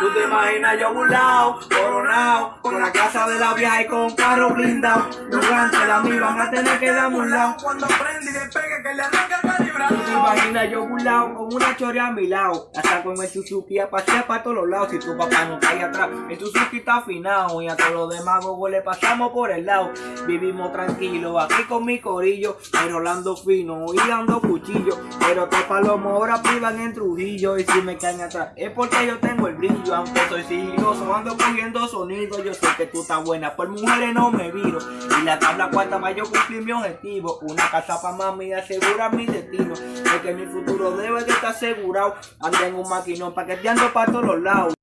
Tú te imaginas yo burlao, coronado, con la casa de la vieja y con carro blindado. Ganchos de mí van a tener que darme un lado. Cuando prende y despegue que le arranca imaginas yo burlao, con una chorea a mi lado. La saco en el Suzuki a pasear para todos los lados. Si tu papá no ahí atrás, el Suzuki está afinado. Y a todos los demás gogos le pasamos por el lado. Vivimos tranquilos aquí con mi corillo, enrolando fino y dando cuchillo. Pero te palomos ahora privan en Trujillo. Y si me caen atrás, es porque yo tengo el brillo. Aunque soy sigiloso, ando cogiendo sonido. Yo sé que tú estás buena, por mujeres no me viro. Y la tabla cuarta más yo cumplí mi objetivo. Una casa para mami y asegurar mi destino. Que mi futuro debe de estar asegurado. Ando en un maquinón paqueteando para todos los lados.